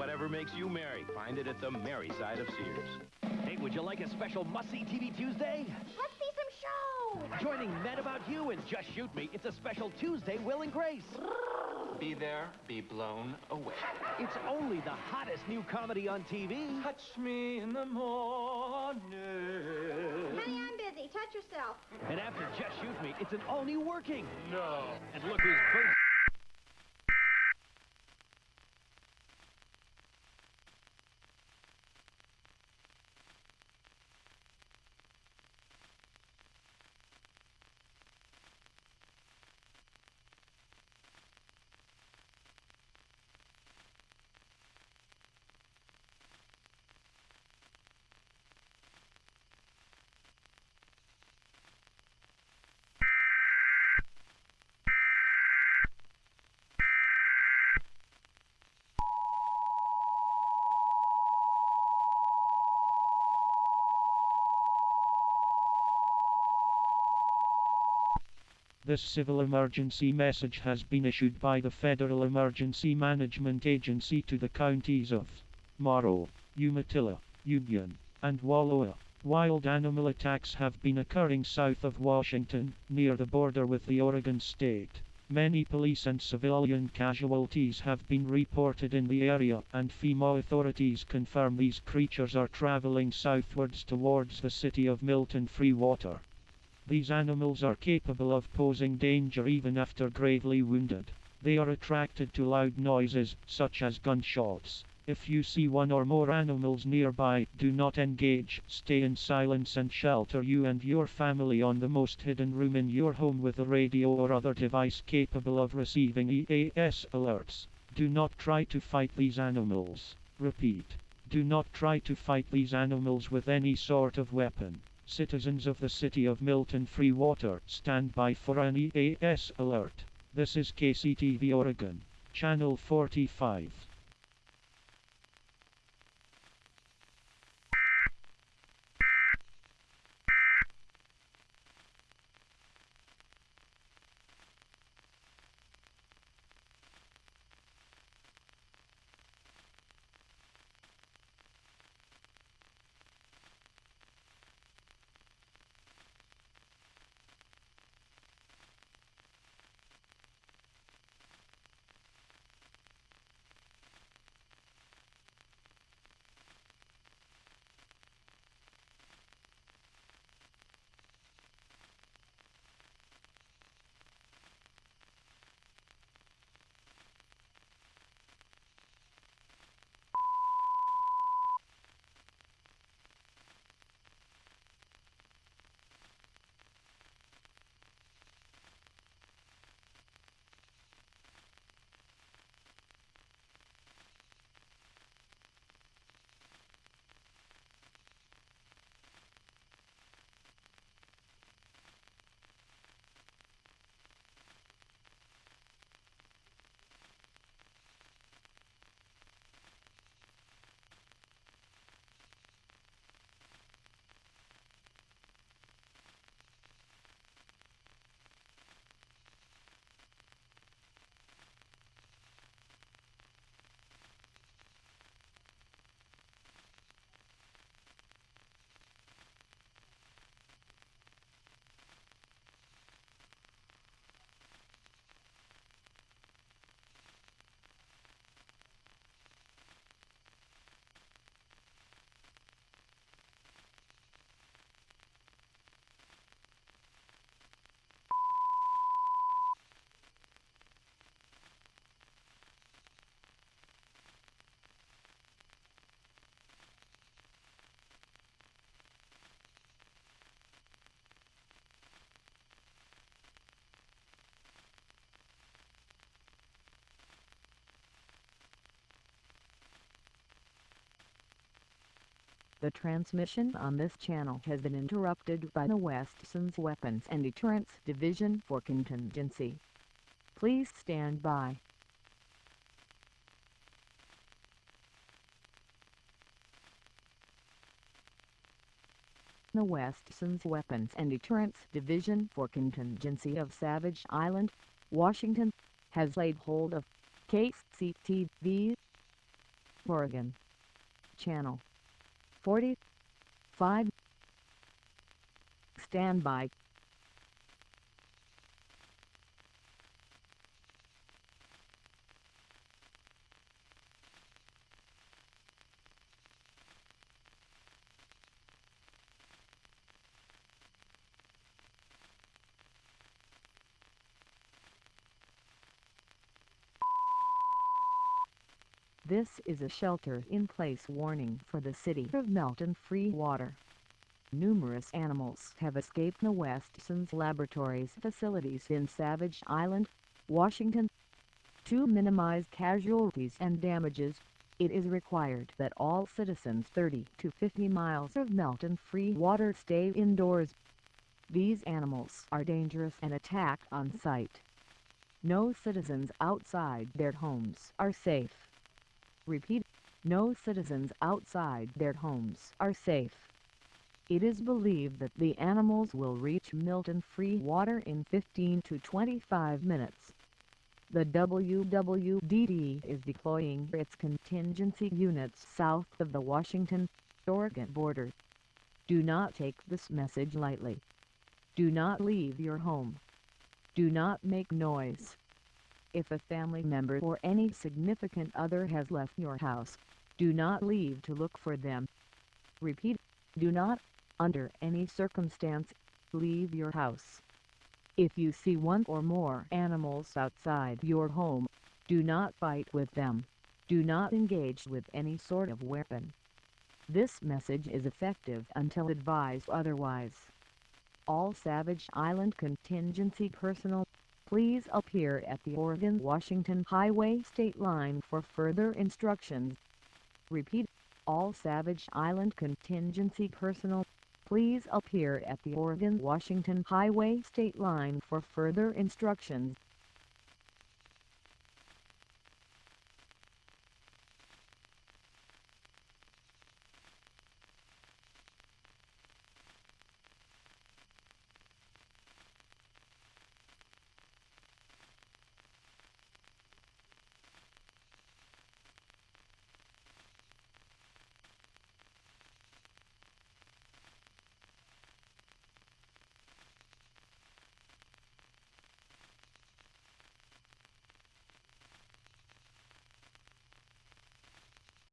whatever makes you merry. Find it at the merry side of Sears. Hey, would you like a special must-see TV Tuesday? Let's see some show! Joining Mad About You and Just Shoot Me, it's a special Tuesday Will and Grace. Be there, be blown away. It's only the hottest new comedy on TV. Touch me in the morning. Honey, I'm busy. Touch yourself. And after Just Shoot Me, it's an all-new Working. No. And look who's This civil emergency message has been issued by the Federal Emergency Management Agency to the counties of Morrow, Umatilla, Union, and Wallowa. Wild animal attacks have been occurring south of Washington, near the border with the Oregon state. Many police and civilian casualties have been reported in the area, and FEMA authorities confirm these creatures are traveling southwards towards the city of Milton Free Water. These animals are capable of posing danger even after gravely wounded. They are attracted to loud noises, such as gunshots. If you see one or more animals nearby, do not engage, stay in silence and shelter you and your family on the most hidden room in your home with a radio or other device capable of receiving EAS alerts. Do not try to fight these animals. Repeat. Do not try to fight these animals with any sort of weapon. Citizens of the city of Milton Free Water, stand by for an EAS alert. This is KCTV Oregon, Channel 45. The transmission on this channel has been interrupted by the Westson's Weapons and Deterrence Division for contingency. Please stand by. The Westson's Weapons and Deterrence Division for contingency of Savage Island, Washington, has laid hold of KCTV Oregon. Channel 45 Stand This is a shelter-in-place warning for the city of Milton Free Water. Numerous animals have escaped the Westsons Laboratories facilities in Savage Island, Washington. To minimize casualties and damages, it is required that all citizens 30 to 50 miles of Milton Free Water stay indoors. These animals are dangerous and attack on sight. No citizens outside their homes are safe. Repeat, no citizens outside their homes are safe. It is believed that the animals will reach Milton Free Water in 15 to 25 minutes. The WWDD is deploying its contingency units south of the Washington-Oregon border. Do not take this message lightly. Do not leave your home. Do not make noise. If a family member or any significant other has left your house, do not leave to look for them. Repeat, do not under any circumstance, leave your house. If you see one or more animals outside your home, do not fight with them. Do not engage with any sort of weapon. This message is effective until advised otherwise. All Savage Island contingency personnel, please appear at the Oregon-Washington Highway state line for further instructions. Repeat, all Savage Island contingency personnel, Please appear at the Oregon-Washington Highway state line for further instructions.